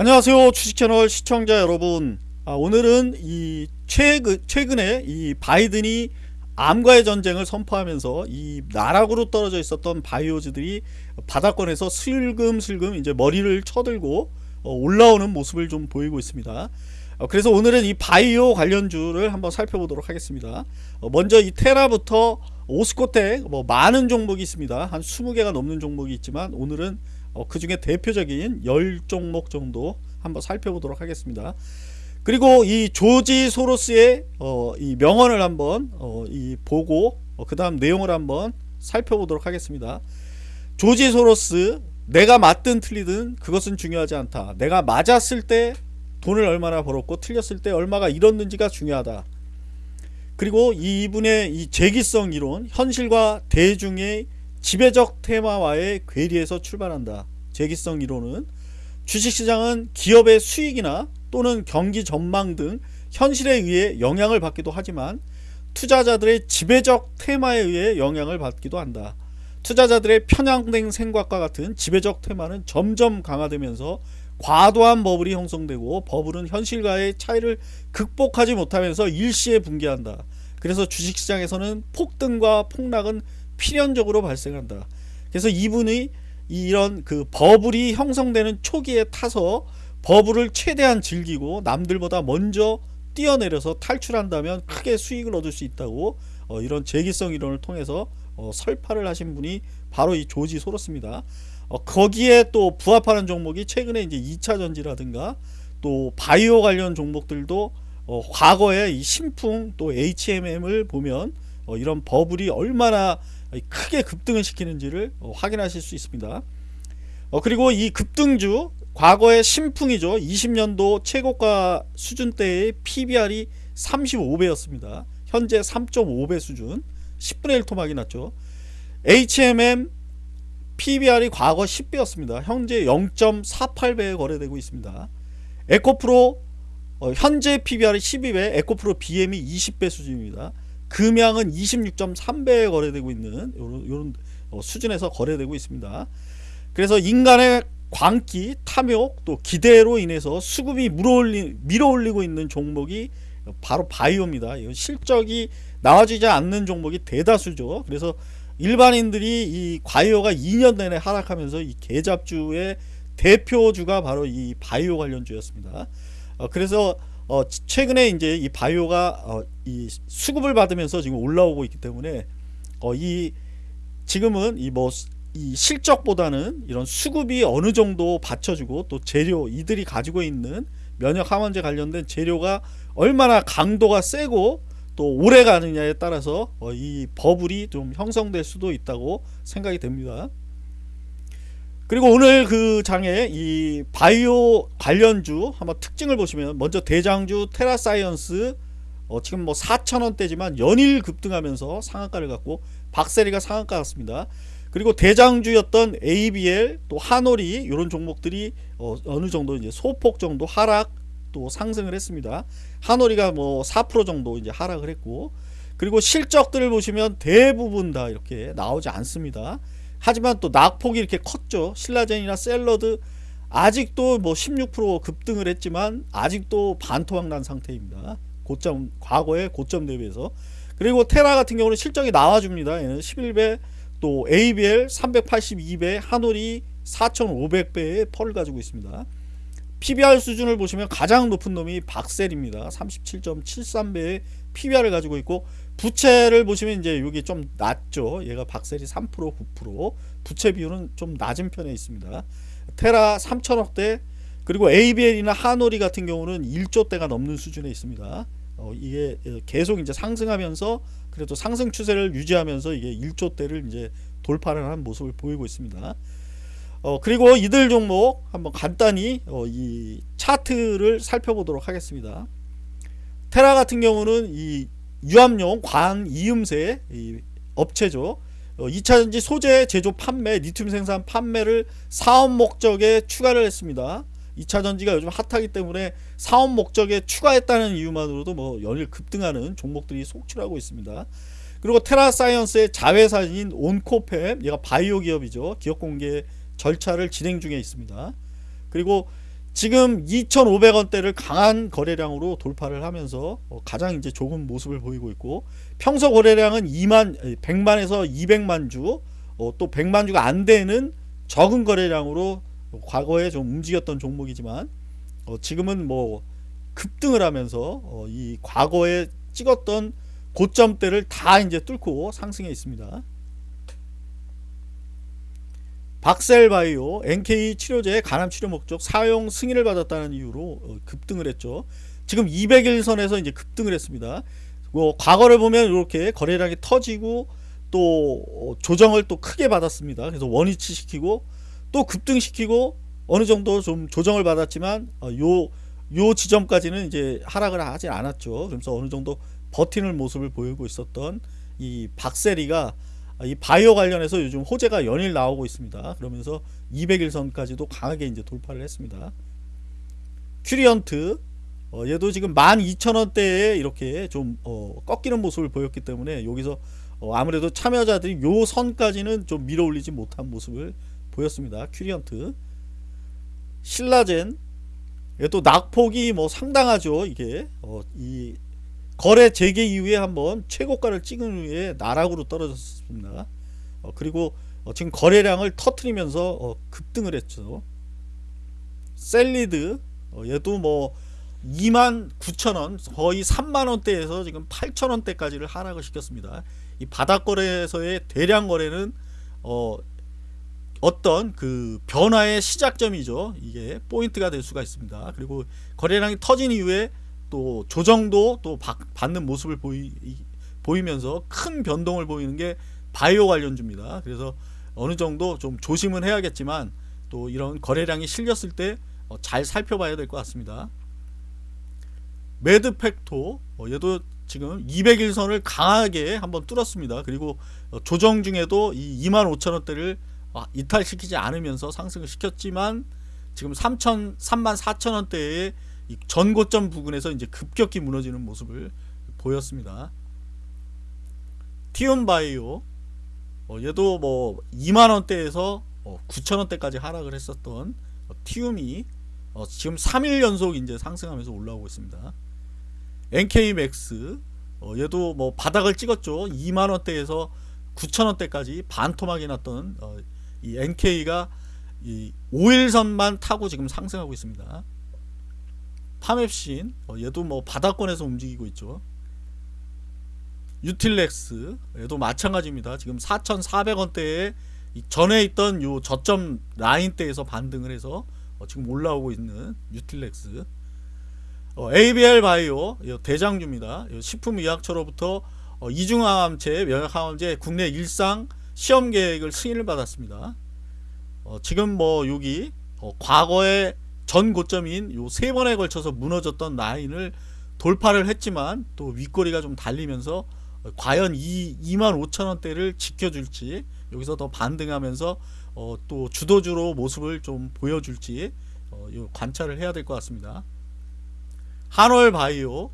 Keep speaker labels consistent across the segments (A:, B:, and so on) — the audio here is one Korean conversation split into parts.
A: 안녕하세요 주식채널 시청자 여러분. 아, 오늘은 이 최근, 최근에 이 바이든이 암과의 전쟁을 선포하면서 이 나락으로 떨어져 있었던 바이오즈들이 바닥권에서 슬금슬금 이제 머리를 쳐들고 어, 올라오는 모습을 좀 보이고 있습니다. 어, 그래서 오늘은 이 바이오 관련주를 한번 살펴보도록 하겠습니다. 어, 먼저 이 테라부터 오스코텍 뭐 많은 종목이 있습니다. 한 20개가 넘는 종목이 있지만 오늘은 어, 그 중에 대표적인 10종목 정도 한번 살펴보도록 하겠습니다. 그리고 이 조지 소로스의 어, 이 명언을 한번 어, 이 보고 어, 그 다음 내용을 한번 살펴보도록 하겠습니다. 조지 소로스 내가 맞든 틀리든 그것은 중요하지 않다. 내가 맞았을 때 돈을 얼마나 벌었고 틀렸을 때 얼마가 잃었는지가 중요하다. 그리고 이분의 이 재기성 이론 현실과 대중의 지배적 테마와의 괴리에서 출발한다. 재기성 이론은 주식시장은 기업의 수익이나 또는 경기 전망 등 현실에 의해 영향을 받기도 하지만 투자자들의 지배적 테마에 의해 영향을 받기도 한다. 투자자들의 편향된 생각과 같은 지배적 테마는 점점 강화되면서 과도한 버블이 형성되고 버블은 현실과의 차이를 극복하지 못하면서 일시에 붕괴한다. 그래서 주식시장에서는 폭등과 폭락은 필연적으로 발생한다. 그래서 이분이 이런 그 버블이 형성되는 초기에 타서 버블을 최대한 즐기고 남들보다 먼저 뛰어내려서 탈출한다면 크게 수익을 얻을 수 있다고 어, 이런 재기성 이론을 통해서 어, 설파를 하신 분이 바로 이 조지 소로스입니다. 어, 거기에 또 부합하는 종목이 최근에 이제 2차 전지라든가 또 바이오 관련 종목들도 어, 과거에 이 신풍 또 HMM을 보면 어, 이런 버블이 얼마나 크게 급등을 시키는지를 어, 확인하실 수 있습니다. 어, 그리고 이 급등주 과거의 신풍이죠. 20년도 최고가 수준 때의 PBR이 35배였습니다. 현재 3.5배 수준 10분의 1 토막이 났죠. HMM PBR이 과거 10배였습니다. 현재 0.48배에 거래되고 있습니다. 에코프로 어, 현재 PBR이 12배, 에코프로 BM이 20배 수준입니다. 금양은 26.3배에 거래되고 있는 이런 어, 수준에서 거래되고 있습니다. 그래서 인간의 광기, 탐욕, 또 기대로 인해서 수급이 물어올리, 밀어올리고 있는 종목이 바로 바이오입니다. 실적이 나와지지 않는 종목이 대다수죠. 그래서 일반인들이 이 바이오가 2년 내내 하락하면서 이 개잡주의 대표주가 바로 이 바이오 관련주였습니다. 어, 그래서 어, 최근에 이제 이 바이오가 어, 이 수급을 받으면서 지금 올라오고 있기 때문에 어, 이 지금은 이 뭐 이 실적보다는 이런 수급이 어느 정도 받쳐주고 또 재료 이들이 가지고 있는 면역 항원제 관련된 재료가 얼마나 강도가 세고 또 오래 가느냐에 따라서 어, 이 버블이 좀 형성될 수도 있다고 생각이 됩니다. 그리고 오늘 그 장에 이 바이오 관련주 한번 특징을 보시면 먼저 대장주 테라사이언스 어 지금 뭐 4천원대지만 연일 급등하면서 상한가를 갔고 박셀이가 상한가 갔습니다. 그리고 대장주였던 ABL 또 한올이 이런 종목들이 어 어느 정도 이제 소폭 정도 하락 또 상승을 했습니다. 한올이가 뭐 4% 정도 이제 하락을 했고 그리고 실적들을 보시면 대부분 다 이렇게 나오지 않습니다. 하지만 또 낙폭이 이렇게 컸죠. 신라젠이나 샐러드 아직도 뭐 16% 급등을 했지만 아직도 반토막 난 상태입니다. 고점 과거의 고점 대비해서 그리고 테라 같은 경우는 실적이 나와줍니다. 얘는 11배 또 ABL 382배 하놀이 4500배의 펄을 가지고 있습니다. PBR 수준을 보시면 가장 높은 놈이 박셀입니다. 37.73배의 PBR을 가지고 있고 부채를 보시면 이제 여기 좀 낮죠. 얘가 박셀이 3% 9% 부채 비율은 좀 낮은 편에 있습니다. 테라 3천억대 그리고 ABL이나 하노리 같은 경우는 1조대가 넘는 수준에 있습니다. 어, 이게 계속 이제 상승하면서 그래도 상승 추세를 유지하면서 이게 1조대를 이제 돌파를 한 모습을 보이고 있습니다. 어, 그리고 이들 종목 한번 간단히 어, 이 차트를 살펴보도록 하겠습니다. 테라 같은 경우는 이 유압용 관 이음새 업체죠. 2차전지 어, 소재 제조 판매 리튬 생산 판매를 사업 목적에 추가를 했습니다. 2차전지가 요즘 핫하기 때문에 사업 목적에 추가했다는 이유만으로도 뭐 연일 급등하는 종목들이 속출하고 있습니다. 그리고 테라사이언스의 자회사인 온코펩 얘가 바이오 기업이죠. 기업 공개 절차를 진행 중에 있습니다. 그리고 지금 2,500원대를 강한 거래량으로 돌파를 하면서 어, 가장 이제 좋은 모습을 보이고 있고 평소 거래량은 2만 100만에서 200만 주, 어, 또 100만 주가 안 되는 적은 거래량으로 과거에 좀 움직였던 종목이지만 어, 지금은 뭐 급등을 하면서 어, 이 과거에 찍었던 고점대를 다 이제 뚫고 상승해 있습니다. 박셀바이오 NK 치료제 간암 치료 목적 사용 승인을 받았다는 이유로 어, 급등을 했죠. 지금 200일선에서 이제 급등을 했습니다. 뭐 과거를 보면 이렇게 거래량이 터지고 또 어, 조정을 또 크게 받았습니다. 그래서 원위치 시키고 또 급등시키고 어느 정도 좀 조정을 받았지만 어, 요, 요 지점까지는 이제 하락을 하지 않았죠. 그래서 어느 정도 버티는 모습을 보이고 있었던 이 박셀이가 이 바이오 관련해서 요즘 호재가 연일 나오고 있습니다. 그러면서 200일선까지도 강하게 이제 돌파를 했습니다. 큐리언트 어, 얘도 지금 12,000원대에 이렇게 좀 어, 꺾이는 모습을 보였기 때문에 여기서 어, 아무래도 참여자들이 요 선까지는 좀 밀어 올리지 못한 모습을 보였습니다. 큐리언트 신라젠 얘도 낙폭이 뭐 상당하죠. 이게 어, 이 거래 재개 이후에 한번 최고가를 찍은 후에 나락으로 떨어졌습니다. 어, 그리고 어, 지금 거래량을 터트리면서 어, 급등을 했죠. 셀리드 어, 얘도 뭐 2만 9천원 거의 3만원대에서 지금 8천원대까지를 하락을 시켰습니다. 이 바닥거래에서의 대량 거래는 어, 어떤 그 변화의 시작점이죠. 이게 포인트가 될 수가 있습니다. 그리고 거래량이 터진 이후에 또 조정도 또 받는 모습을 보이, 보이면서 큰 변동을 보이는 게 바이오 관련주입니다. 그래서 어느 정도 좀 조심은 해야겠지만 또 이런 거래량이 실렸을 때잘 어, 살펴봐야 될 것 같습니다. 매드팩토 어, 얘도 지금 200일선을 강하게 한번 뚫었습니다. 그리고 어, 조정 중에도 이 25,000원대를 이탈시키지 않으면서 상승을 시켰지만 지금 3천 3만 4천원대에 전고점 부근에서 이제 급격히 무너지는 모습을 보였습니다. 티온바이오 어, 얘도 뭐 2만원대에서 어, 9천원대까지 하락을 했었던 어, 티움이 어, 지금 3일 연속 이제 상승하면서 올라오고 있습니다. NK맥스 어, 얘도 뭐 바닥을 찍었죠. 2만원대에서 9천원대까지 반토막이 났던 어, 이 NK가 이 5일선만 타고 지금 상승하고 있습니다. 파맵신 어, 얘도 뭐 바닥권에서 움직이고 있죠. 유틸렉스 얘도 마찬가지입니다. 지금 4,400원대에 전에 있던 요 저점 라인대에서 반등을 해서 어, 지금 올라오고 있는 유틸렉스. 어, ABL 바이오 대장주입니다. 식품의약처로부터 어, 이중항암제 면역항암제 국내 일상 시험 계획을 승인을 받았습니다. 어, 지금 뭐 여기 어, 과거에 전 고점인 요 세 번에 걸쳐서 무너졌던 라인을 돌파를 했지만 또 윗꼬리가 좀 달리면서 과연 이 25,000원대를 지켜줄지 여기서 더 반등하면서 어, 또 주도주로 모습을 좀 보여줄지 어, 관찰을 해야 될 것 같습니다. 한월 바이오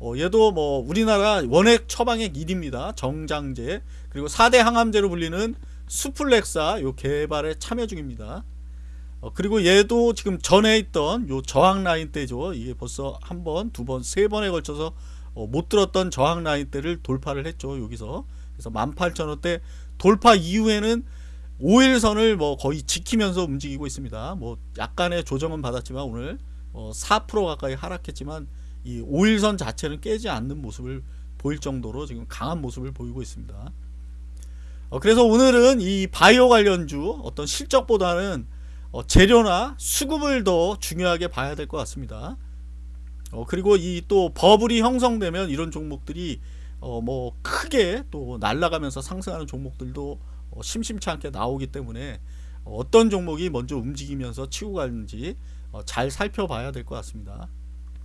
A: 어, 얘도 뭐 우리나라 원액 처방액 1입니다. 정장제 그리고 4대 항암제로 불리는 수플렉사 요 개발에 참여 중입니다. 어, 그리고 얘도 지금 전에 있던 요 저항 라인 때죠. 이게 벌써 한 번, 두 번, 세 번에 걸쳐서 어, 못 들었던 저항 라인 때를 돌파를 했죠. 여기서. 그래서 18,000원대 돌파 이후에는 5일선을 뭐 거의 지키면서 움직이고 있습니다. 뭐 약간의 조정은 받았지만 오늘 어, 4% 가까이 하락했지만 이 5일선 자체는 깨지 않는 모습을 보일 정도로 지금 강한 모습을 보이고 있습니다. 어, 그래서 오늘은 이 바이오 관련주 어떤 실적보다는 어, 재료나 수급을 더 중요하게 봐야 될 것 같습니다. 어, 그리고 이 또 버블이 형성되면 이런 종목들이 어, 뭐 크게 또 날아가면서 상승하는 종목들도 어, 심심치 않게 나오기 때문에 어떤 종목이 먼저 움직이면서 치고 가는지 어, 잘 살펴봐야 될 것 같습니다.